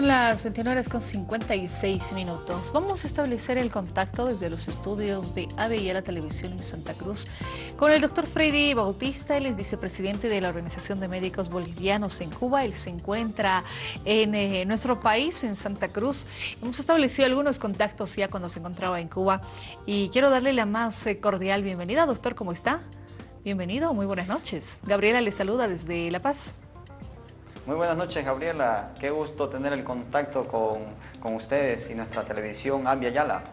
Son las 21 horas con 56 minutos. Vamos a establecer el contacto desde los estudios de la Televisión en Santa Cruz con el doctor Freddy Bautista, él es vicepresidente de la Organización de Médicos Bolivianos en Cuba. Él se encuentra en eh, nuestro país, en Santa Cruz. Hemos establecido algunos contactos ya cuando se encontraba en Cuba y quiero darle la más eh, cordial bienvenida. Doctor, ¿cómo está? Bienvenido, muy buenas noches. Gabriela le saluda desde La Paz. Muy buenas noches, Gabriela. Qué gusto tener el contacto con, con ustedes y nuestra televisión Ambia Yala.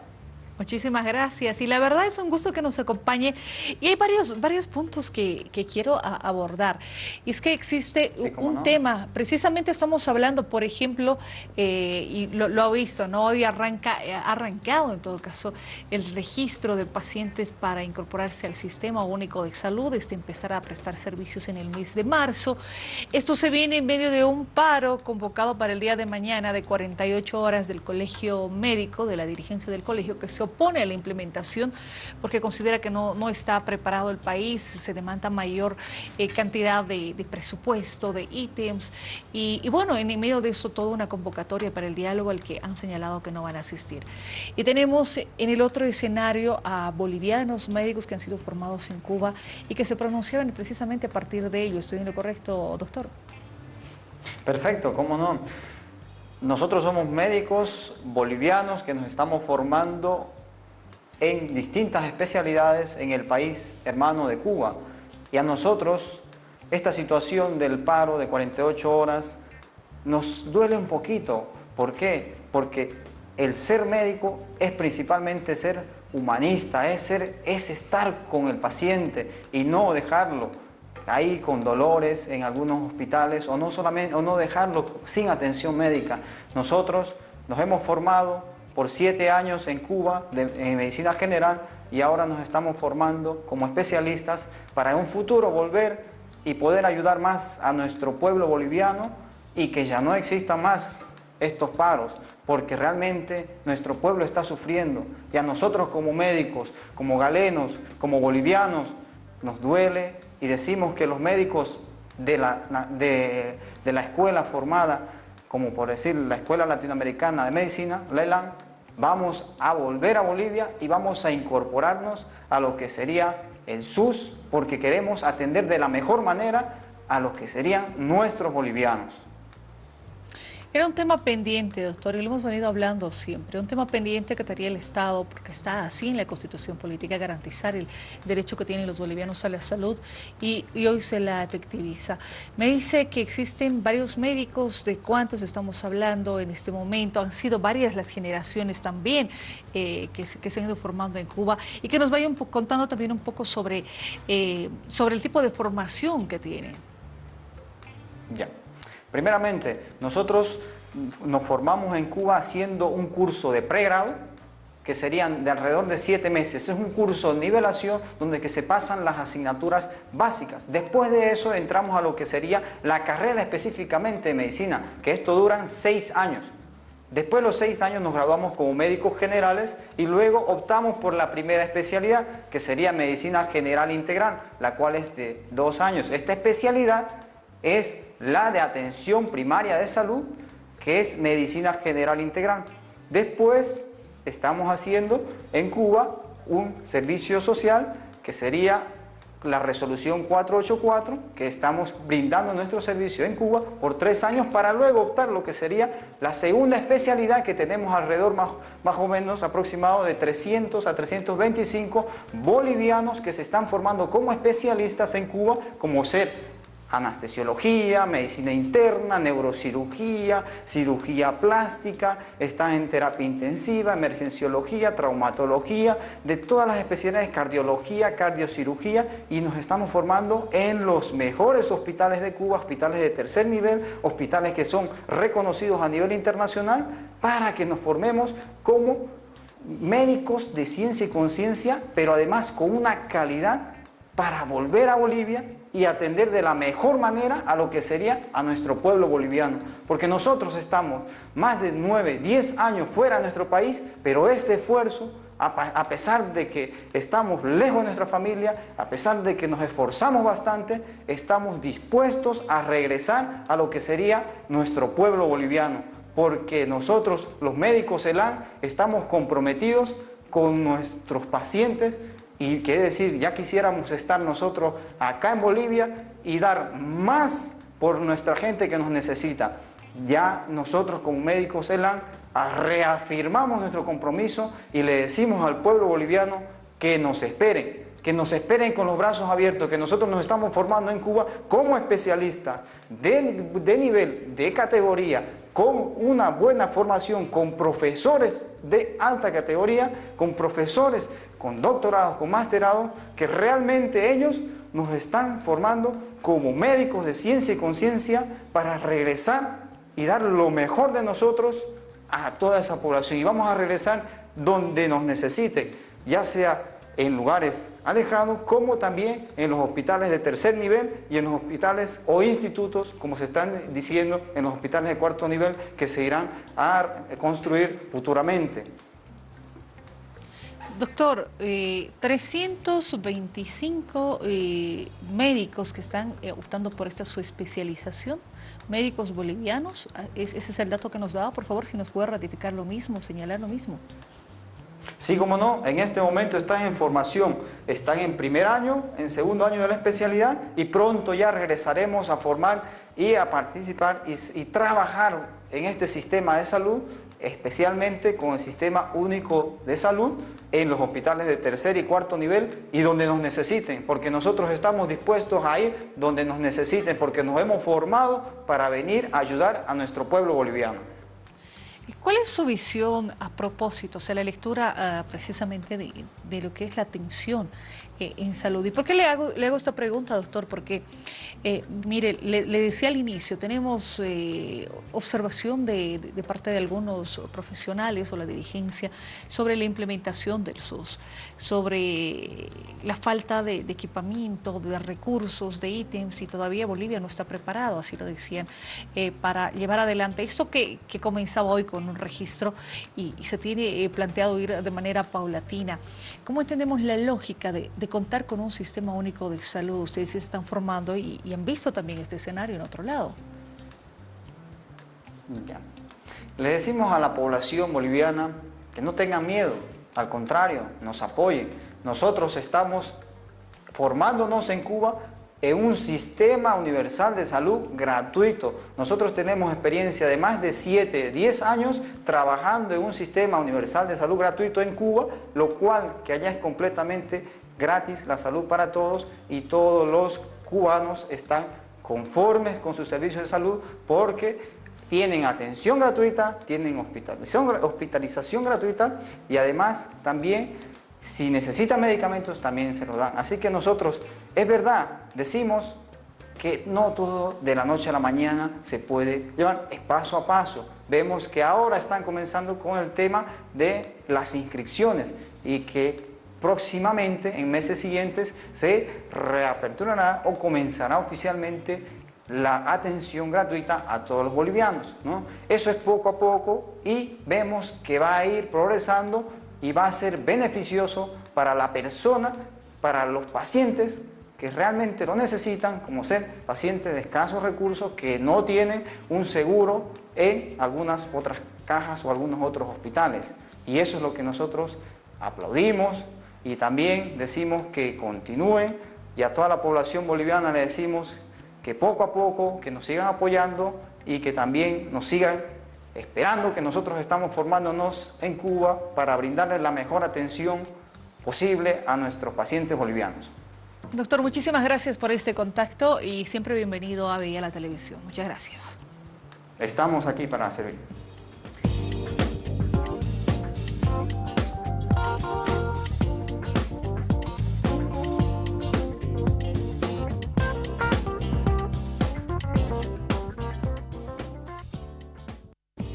Muchísimas gracias. Y la verdad es un gusto que nos acompañe. Y hay varios, varios puntos que, quiero abordar. Y es que existe un tema, precisamente estamos hablando, por ejemplo, eh, y lo, ha visto, ¿no? Hoy arranca, eh, ha arrancado en todo caso el registro de pacientes para incorporarse al Sistema Único de Salud, este empezar a prestar servicios en el mes de marzo. Esto se viene en medio de un paro convocado para el día de mañana de 48 horas del Colegio Médico, de la dirigencia del colegio, que se opone a la implementación porque considera que no, no está preparado el país, se demanda mayor eh, cantidad de, presupuesto, de ítems y, bueno, en medio de eso toda una convocatoria para el diálogo al que han señalado que no van a asistir. Y tenemos en el otro escenario a bolivianos médicos que han sido formados en Cuba y que se pronunciaban precisamente a partir de ello. ¿Estoy en lo correcto, doctor? Perfecto, cómo no. Nosotros somos médicos bolivianos que nos estamos formando en distintas especialidades en el país hermano de Cuba. Y a nosotros esta situación del paro de 48 horas nos duele un poquito. ¿Por qué? Porque el ser médico es principalmente ser humanista, es, ser, es estar con el paciente y no dejarlo ahí con dolores en algunos hospitales o no, solamente, o no dejarlo sin atención médica. Nosotros nos hemos formado por siete años en Cuba en medicina general y ahora nos estamos formando como especialistas para en un futuro volver y poder ayudar más a nuestro pueblo boliviano y que ya no existan más estos paros, porque realmente nuestro pueblo está sufriendo y a nosotros como médicos, como galenos, como bolivianos, nos duele y decimos que los médicos de la, de, de la escuela formada, como por decir la Escuela Latinoamericana de Medicina, la ELAN, vamos a volver a Bolivia y vamos a incorporarnos a lo que sería el SUS, porque queremos atender de la mejor manera a los que serían nuestros bolivianos. Era un tema pendiente, doctor, y lo hemos venido hablando siempre, un tema pendiente que tendría el Estado, porque está así en la Constitución Política, garantizar el derecho que tienen los bolivianos a la salud, y, hoy se la efectiviza. Me dice que existen varios médicos, ¿de cuántos estamos hablando en este momento? Han sido varias las generaciones también eh, que, se han ido formando en Cuba, y que nos vayan contando también un poco sobre, eh, sobre el tipo de formación que tienen. Ya. Primeramente, nosotros nos formamos en Cuba haciendo un curso de pregrado, que serían de alrededor de siete meses. Es un curso de nivelación donde que se pasan las asignaturas básicas. Después de eso entramos a lo que sería la carrera específicamente de medicina, que esto duran seis años. Después de los seis años nos graduamos como médicos generales y luego optamos por la primera especialidad, que sería medicina general integral, la cual es de dos años. Esta especialidad es la de atención primaria de salud, que es medicina general integral. Después estamos haciendo en Cuba un servicio social que sería la resolución 484 que estamos brindando nuestro servicio en Cuba por tres años para luego optar lo que sería la segunda especialidad que tenemos alrededor más, más o menos aproximado de 300 a 325 bolivianos que se están formando como especialistas en Cuba como ser anestesiología, medicina interna, neurocirugía, cirugía plástica, están en terapia intensiva, emergenciología, traumatología, de todas las especialidades, cardiología, cardiocirugía y nos estamos formando en los mejores hospitales de Cuba, hospitales de tercer nivel, hospitales que son reconocidos a nivel internacional para que nos formemos como médicos de ciencia y conciencia, pero además con una calidad para volver a Bolivia y atender de la mejor manera a lo que sería a nuestro pueblo boliviano. Porque nosotros estamos más de 9, 10 años fuera de nuestro país, pero este esfuerzo, a pesar de que estamos lejos de nuestra familia, a pesar de que nos esforzamos bastante, estamos dispuestos a regresar a lo que sería nuestro pueblo boliviano porque nosotros, los médicos ELAN, estamos comprometidos con nuestros pacientes y quiere decir, ya quisiéramos estar nosotros acá en Bolivia y dar más por nuestra gente que nos necesita. Ya nosotros como médicos ELAN reafirmamos nuestro compromiso y le decimos al pueblo boliviano que nos esperen, que nos esperen con los brazos abiertos, que nosotros nos estamos formando en Cuba como especialistas de nivel, de categoría, con una buena formación, con profesores de alta categoría, con profesores con doctorados, con masterados, que realmente ellos nos están formando como médicos de ciencia y conciencia para regresar y dar lo mejor de nosotros a toda esa población. Y vamos a regresar donde nos necesiten, ya sea en lugares alejados, como también en los hospitales de tercer nivel y en los hospitales o institutos, como se están diciendo, en los hospitales de cuarto nivel, que se irán a construir futuramente. Doctor, 325 eh, eh, médicos que están eh, optando por esta su especialización, médicos bolivianos, ah, ese es el dato que nos daba, por favor, si nos puede ratificar lo mismo, señalar lo mismo. Sí, como no, en este momento están en formación, están en primer año, en segundo año de la especialidad y pronto ya regresaremos a formar y a participar y trabajar en este sistema de salud especialmente con el sistema único de salud en los hospitales de tercer y cuarto nivel y donde nos necesiten, porque nosotros estamos dispuestos a ir donde nos necesiten, porque nos hemos formado para venir a ayudar a nuestro pueblo boliviano. ¿Cuál es su visión a propósito, o sea, la lectura ah, precisamente de, lo que es la atención eh, en salud? ¿Y por qué le hago, le hago esta pregunta, doctor? Porque eh, mire, le, decía al inicio, tenemos eh, observación de, parte de algunos profesionales o la dirigencia sobre la implementación del SUS, sobre la falta de, equipamiento, de recursos, de ítems y todavía Bolivia no está preparado, así lo decían, eh, para llevar adelante esto que, comenzaba hoy con un registro y, se tiene planteado ir de manera paulatina. ¿Cómo entendemos la lógica de, contar con un sistema único de salud? Ustedes se están formando y, y han visto también este escenario en otro lado. Le decimos a la población boliviana que no tengan miedo, al contrario, nos apoyen. Nosotros estamos formándonos en Cuba en un sistema universal de salud gratuito. Nosotros tenemos experiencia de más de 7, 10 años trabajando en un sistema universal de salud gratuito en Cuba, lo cual que allá es completamente gratis la salud para todos y todos los cubanos están conformes con sus servicios de salud porque tienen atención gratuita, tienen hospitalización, hospitalización gratuita y además también si necesitan medicamentos también se los dan. Así que nosotros, es verdad, decimos que no todo de la noche a la mañana se puede llevar, es paso a paso. Vemos que ahora están comenzando con el tema de las inscripciones y que próximamente, en meses siguientes, se reaperturará o comenzará oficialmente la atención gratuita a todos los bolivianos. ¿no? Eso es poco a poco y vemos que va a ir progresando y va a ser beneficioso para la persona, para los pacientes que realmente lo necesitan, como ser pacientes de escasos recursos que no tienen un seguro en algunas otras cajas o algunos otros hospitales. Y eso es lo que nosotros aplaudimos, y también decimos que continúen y a toda la población boliviana le decimos que poco a poco, que nos sigan apoyando y que también nos sigan esperando que nosotros estamos formándonos en Cuba para brindarles la mejor atención posible a nuestros pacientes bolivianos. Doctor, muchísimas gracias por este contacto y siempre bienvenido a Veía la Televisión. Muchas gracias. Estamos aquí para servir.